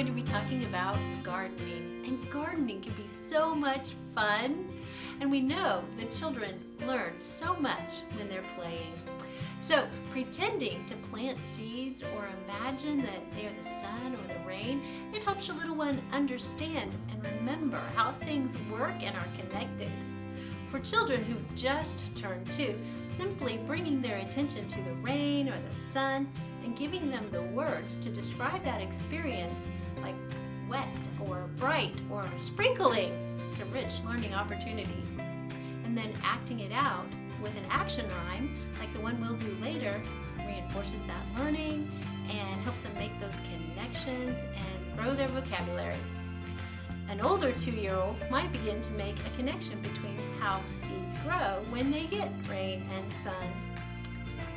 going to be talking about gardening. And gardening can be so much fun. And we know that children learn so much when they're playing. So pretending to plant seeds or imagine that they are the sun or the rain, it helps your little one understand and remember how things work and are connected. For children who've just turned two, simply bringing their attention to the rain or the sun and giving them the words to describe that experience like wet or bright or sprinkling, it's a rich learning opportunity. And then acting it out with an action rhyme, like the one we'll do later, reinforces that learning and helps them make those connections and grow their vocabulary. An older two-year-old might begin to make a connection between how seeds grow when they get rain and sun.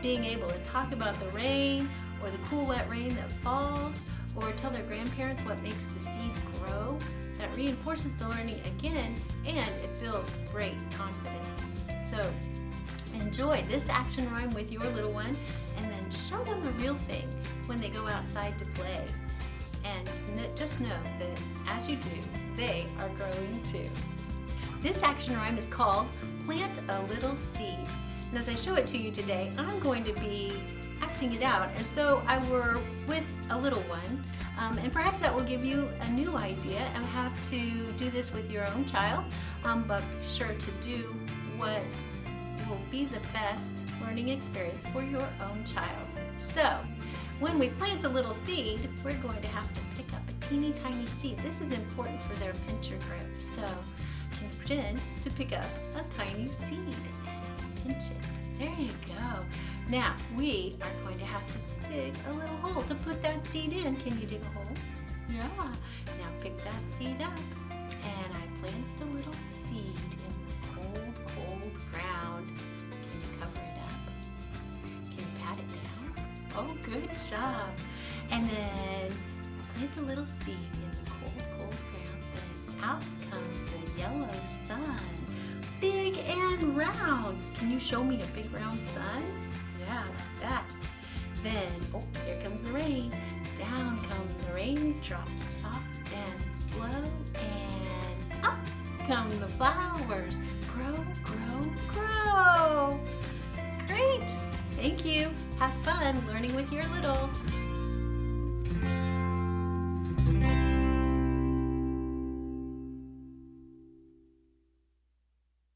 Being able to talk about the rain or the cool wet rain that falls or tell their grandparents what makes the seeds grow, that reinforces the learning again and it builds great confidence. So enjoy this action rhyme with your little one and then show them the real thing when they go outside to play. And just know that as you do, they are growing too. This action rhyme is called Plant a Little Seed. And as I show it to you today, I'm going to be acting it out as though I were with a little one. Um, and perhaps that will give you a new idea of how to do this with your own child, um, but be sure to do what will be the best learning experience for your own child. So, when we plant a little seed, we're going to have to pick up teeny tiny seed. This is important for their pincher grip. So, you can pretend to pick up a tiny seed pinch it. There you go. Now, we are going to have to dig a little hole to put that seed in. Can you dig a hole? Yeah. Now pick that seed up and I plant a little seed in the cold, cold ground. Can you cover it up? Can you pat it down? Oh, good job. And then plant a little seed in the cold, cold ground. And out comes the yellow sun. Big and round. Can you show me a big round sun? Yeah, like that. Then, oh, here comes the rain. Down come the raindrops, soft and slow, and up come the flowers. Grow, grow, grow. Great. Thank you. Have fun learning with your littles.